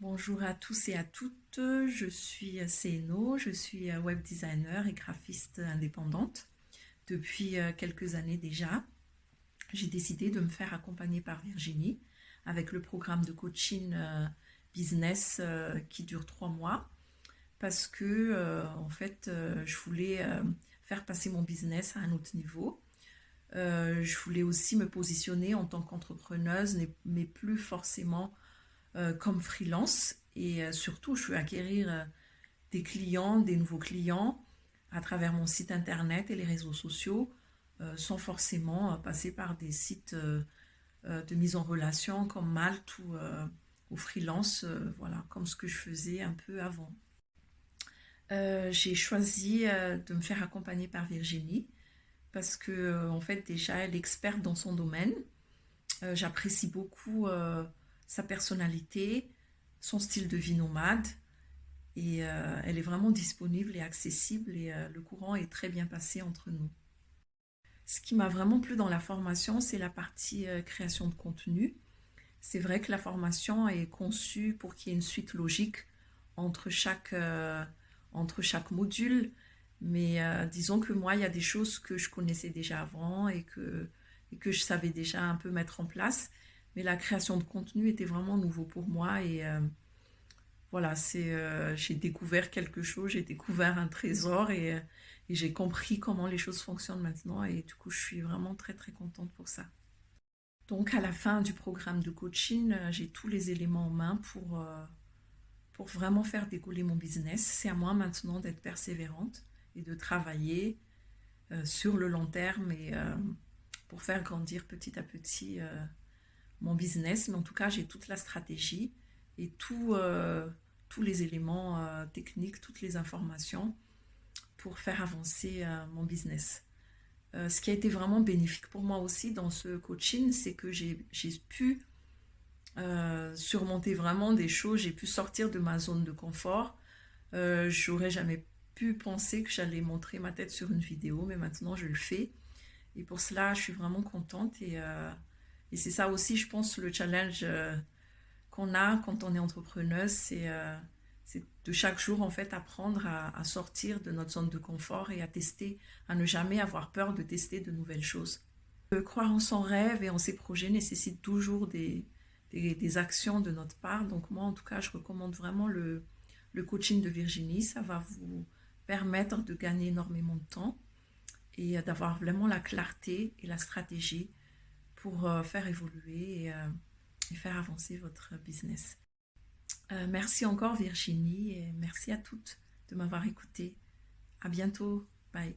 Bonjour à tous et à toutes, je suis CNO, je suis web designer et graphiste indépendante depuis euh, quelques années déjà. J'ai décidé de me faire accompagner par Virginie avec le programme de coaching euh, business euh, qui dure trois mois parce que en fait je voulais faire passer mon business à un autre niveau. je voulais aussi me positionner en tant qu'entrepreneuse mais plus forcément comme freelance et euh, surtout je veux acquérir euh, des clients, des nouveaux clients à travers mon site internet et les réseaux sociaux sans forcément passer par des sites de mise en relation comme Malte ou, ou freelance, voilà, comme ce que je faisais un peu avant. j'ai choisi de me faire accompagner par Virginie parce que en fait déjà elle est experte dans son domaine. J'apprécie beaucoup sa personnalité, son style de vie nomade. Et euh, elle est vraiment disponible et accessible et euh, le courant est très bien passé entre nous. Ce qui m'a vraiment plu dans la formation, c'est la partie euh, création de contenu. C'est vrai que la formation est conçue pour qu'il y ait une suite logique entre chaque, entre chaque module. Mais disons que moi, il y a des choses que je connaissais déjà avant et que, et que je savais déjà un peu mettre en place mais la création de contenu était vraiment nouveau pour moi et euh, voilà, c'est euh, j'ai découvert quelque chose, j'ai découvert un trésor et, euh, et j'ai compris comment les choses fonctionnent maintenant et du coup je suis vraiment très très contente pour ça. Donc à la fin du programme de coaching, j'ai tous les éléments en main pour, pour vraiment faire décoller mon business. C'est à moi maintenant d'être persévérante et de travailler sur le long terme et pour faire grandir petit à petit mon business, mais en tout cas, j'ai toute la stratégie et euh, tous les éléments euh, techniques, toutes les informations pour faire avancer euh, mon business. ce qui a été vraiment bénéfique pour moi aussi dans ce coaching, c'est que j'ai pu surmonter vraiment des choses, j'ai pu sortir de ma zone de confort. J'aurais jamais pu penser que j'allais montrer ma tête sur une vidéo, mais maintenant je le fais. Et pour cela, je suis vraiment contente et et c'est ça aussi, je pense, le challenge euh, qu'on a quand on est entrepreneuse, euh, c'est de chaque jour, en fait, apprendre à, sortir de notre zone de confort et à tester, à ne jamais avoir peur de tester de nouvelles choses. croire en son rêve et en ses projets nécessite toujours des, actions de notre part. Donc moi, en tout cas, je recommande vraiment le coaching de Virginie. Ça va vous permettre de gagner énormément de temps et d'avoir vraiment la clarté et la stratégie pour euh, faire évoluer euh, et, faire avancer votre business. Euh, merci encore Virginie et merci à toutes de m'avoir écouté. À bientôt. Bye.